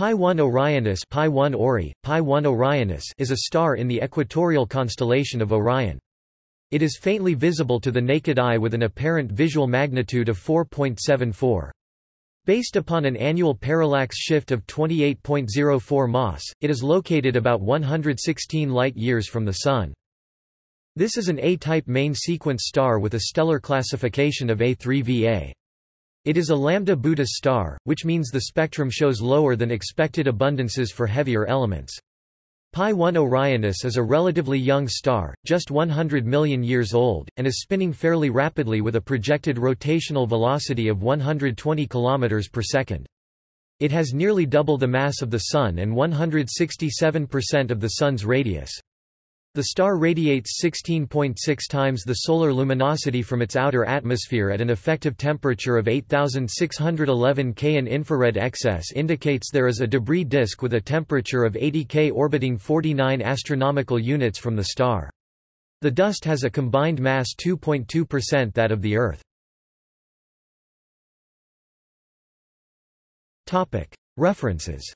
Pi 1 Orionis Pi 1 Ori, Pi 1 Orionis is a star in the equatorial constellation of Orion. It is faintly visible to the naked eye with an apparent visual magnitude of 4.74. Based upon an annual parallax shift of 28.04 mas, it is located about 116 light-years from the Sun. This is an A-type main sequence star with a stellar classification of A3VA. It is a lambda Boötis star, which means the spectrum shows lower than expected abundances for heavier elements. Pi 1 Orionis is a relatively young star, just 100 million years old, and is spinning fairly rapidly with a projected rotational velocity of 120 km per second. It has nearly double the mass of the Sun and 167% of the Sun's radius. The star radiates 16.6 times the solar luminosity from its outer atmosphere at an effective temperature of 8611 K. An infrared excess indicates there is a debris disk with a temperature of 80 K orbiting 49 astronomical units from the star. The dust has a combined mass 2.2% that of the Earth. References